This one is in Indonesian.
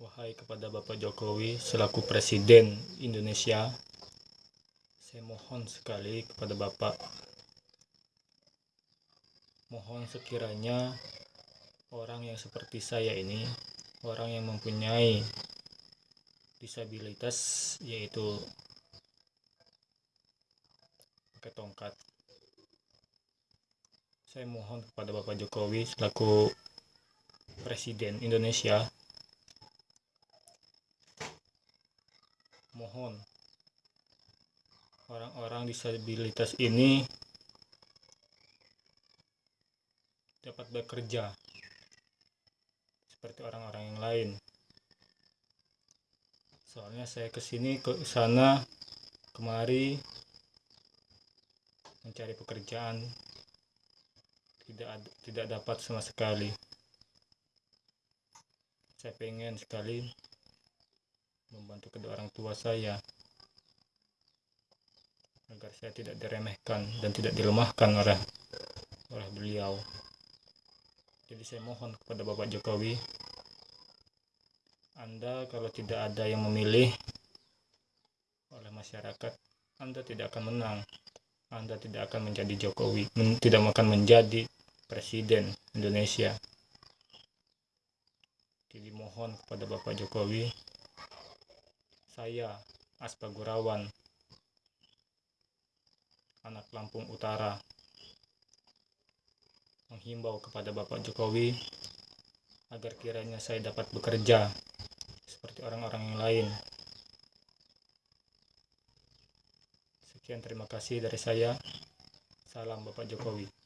Wahai kepada Bapak Jokowi selaku Presiden Indonesia, saya mohon sekali kepada Bapak, mohon sekiranya orang yang seperti saya ini, orang yang mempunyai disabilitas yaitu pakai tongkat. Saya mohon kepada Bapak Jokowi selaku Presiden Indonesia mohon. Orang-orang disabilitas ini dapat bekerja seperti orang-orang yang lain. Soalnya saya ke sini ke sana kemari mencari pekerjaan. Tidak tidak dapat sama sekali. Saya pengen sekali membantu kedua orang tua saya agar saya tidak diremehkan dan tidak dilemahkan oleh oleh beliau. Jadi saya mohon kepada Bapak Jokowi, Anda kalau tidak ada yang memilih oleh masyarakat, Anda tidak akan menang. Anda tidak akan menjadi Jokowi, tidak akan menjadi presiden Indonesia. Jadi mohon kepada Bapak Jokowi saya, Aspa Gurawan, anak Lampung Utara, menghimbau kepada Bapak Jokowi agar kiranya saya dapat bekerja seperti orang-orang yang lain. Sekian terima kasih dari saya. Salam Bapak Jokowi.